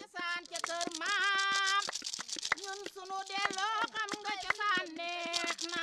cosaan ca kër maam. Ñun sunu delloo xam nga cosaan neex na.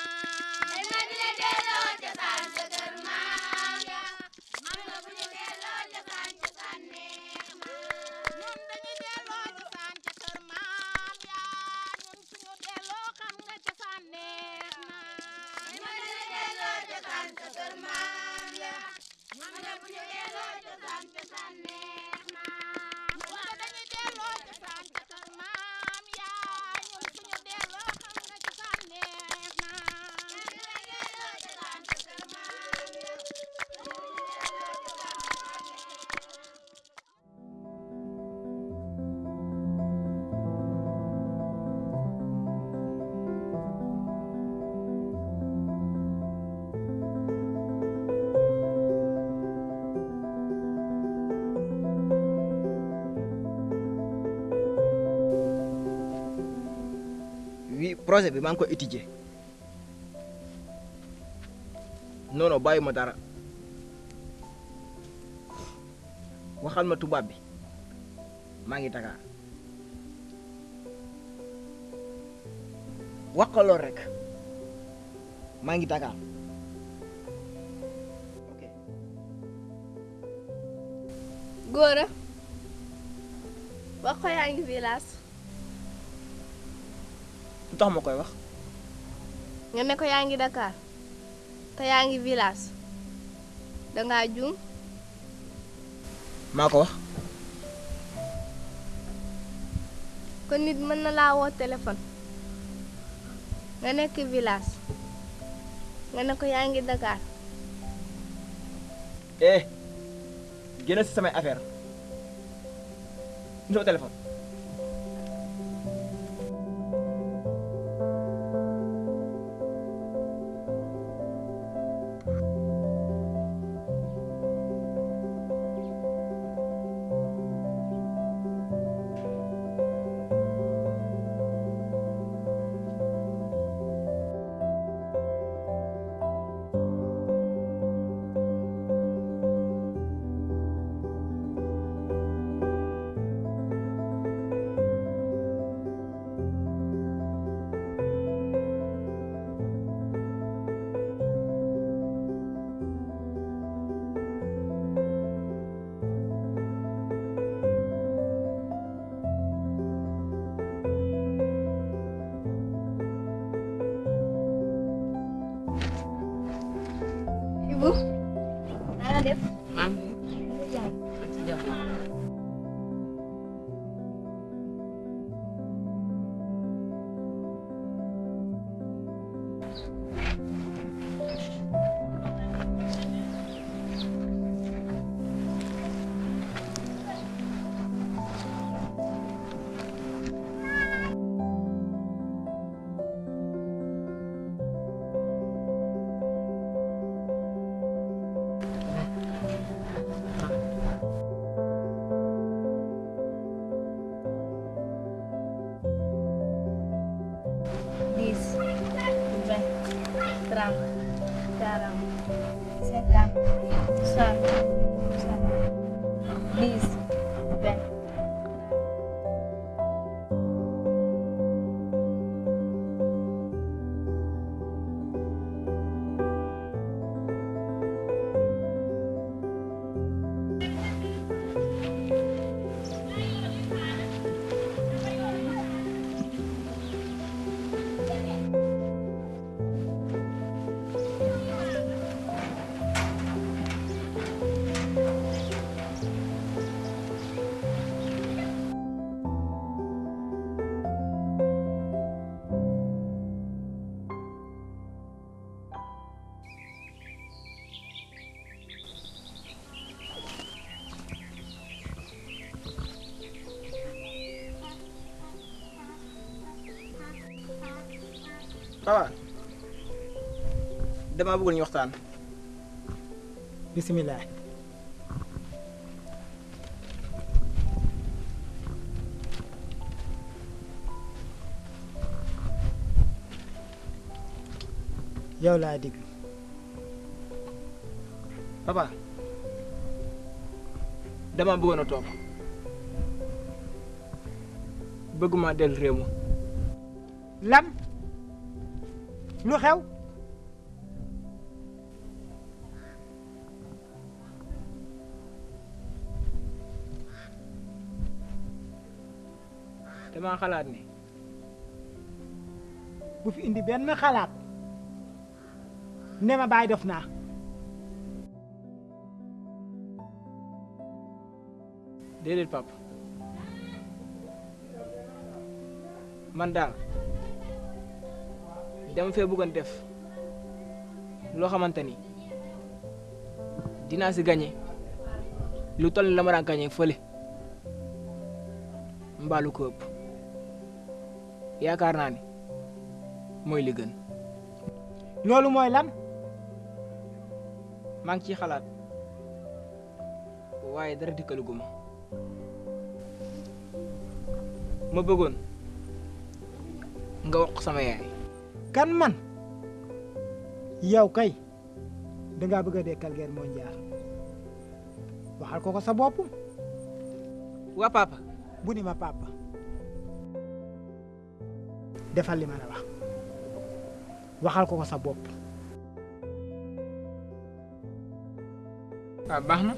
Wi projet bi maa ngi ko étudier. Non non bàyyi dara. Waxal ma tubaab bi. Maa ngi Dakar. Rek. Maa ngi Dakar. Góora wax ko yaa tax ma koy wax nga ne ko yaa ngi Dakar te yaa ngi village dangaa juum maa ko wax kon nit mën na laa woo téléphone. Nga nekk village. Nga ne ko yaa ngi Dakar. Eh génn si samay affaire. Ñu téléphone Ibu naa def papa damaa bëggoon ñu waxtaan. Bisimilah. yow laa digg. papa. Dama bëggoon a toog. Bëgguma dellu réew ma lan? Lu xew? Dama xalaat ne bu fi indi benn xalaat. Ne ma bàyyi def naa. Déedéet papa. Man daal dama fee bëggoon def loo xamante ni dinaa si gagné lu toll la ma daan gagné fële mbaalu ko ëpp. Yaakaar naa ni mooy li gën. Loolu mooy lan? Maa ngi ciy xalaat waaye dara dikkaluguma ma. Nga wax sama yaay kan man? Yow kay dangaa bëgg a dekkal guerre mondiale waxal ko ko sa bopp waa papa bu ni ma papa defal li ma la wax waxal ko ko sa bopp ah baax na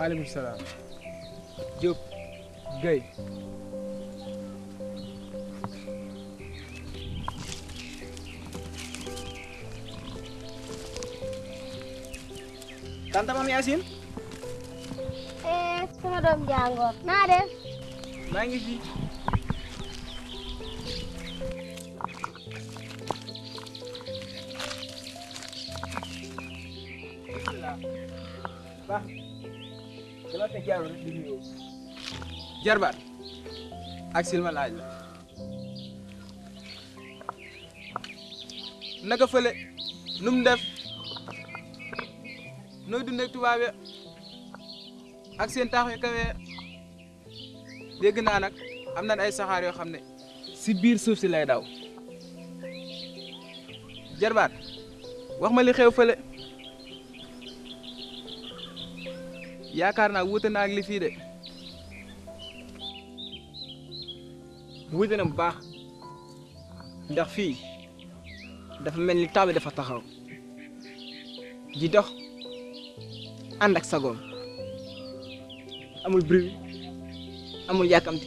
maaleykum salaam Diop Guèye tante Mame Yacine eh sama doom jàngoor naa def maa ngi fi baax dama jaarul rek di nuyoo jarbaat ak silma laaj la naka fële nu mu def nooy dundee tubaab ya ak seen taax yu kawe dégg naa nag am nañ ay saxaar yoo xam ne si biir suuf si lay daw jarbaat wax ma li xew fële yaakaar naa wuute na ak li fii de wuute na bu baax ndax fii dafa mel ni taw bi dafa taxaw di dox amul bruit amul yàkkamti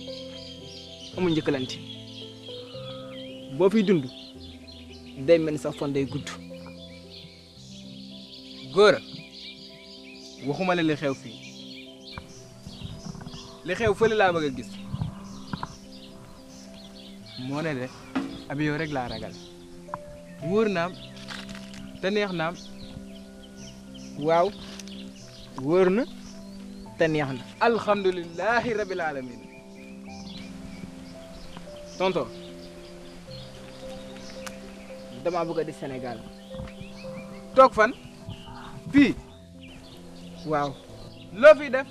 amul njëkkalante boo fiy dund day mel ni sa day gudd waxuma la li xew fii li xew fële laa bëgg a gis moo ne de ab yow rek laa ragal wóor naam te neex naam waaw wóor na te neex na alhamdulilahi rabil alamin tonton dama bëgg a di Sénégal toog fan fii waaw loo fi def.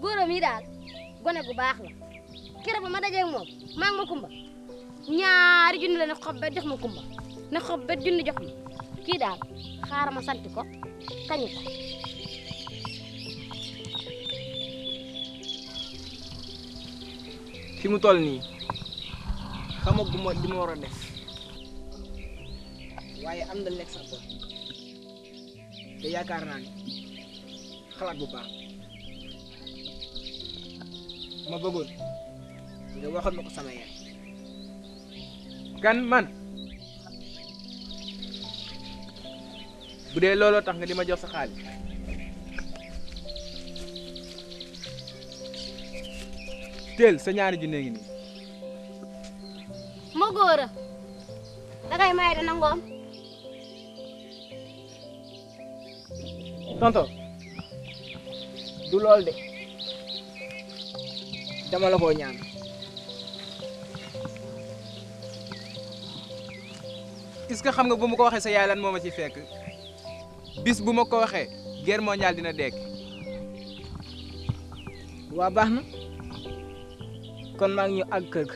Góoram yi daal gone gu baax la keroog ba ma dajeeg moom maa ngi ma kumba. Ñaari junni la ne xob bet jox ma kumba. Ne xob bet junni jox ma. Kii daal xaaral ma sant ko kañ ko fi mu toll nii xamaguma li ma war a def. Waaye am na lekk sax bopp. Te yaakaar naa ni xalaat bu baax. Ma bëggoon nga waxal ma ko sama yaay kan man? Bu dee looloo tax nga di ma jox sa xaalis teel sa ñaari junne ngi nii ma góor a dangay may dana ngoom tonto du lool de dama la koo ñaan est-ce que xam nga bu ma ko waxee sa yaay lan moo ma ci fekk? Bis bu ma ko waxee guerre mondiale dina dekk. Waa baax na. Kon maa ngi ñu àgg kër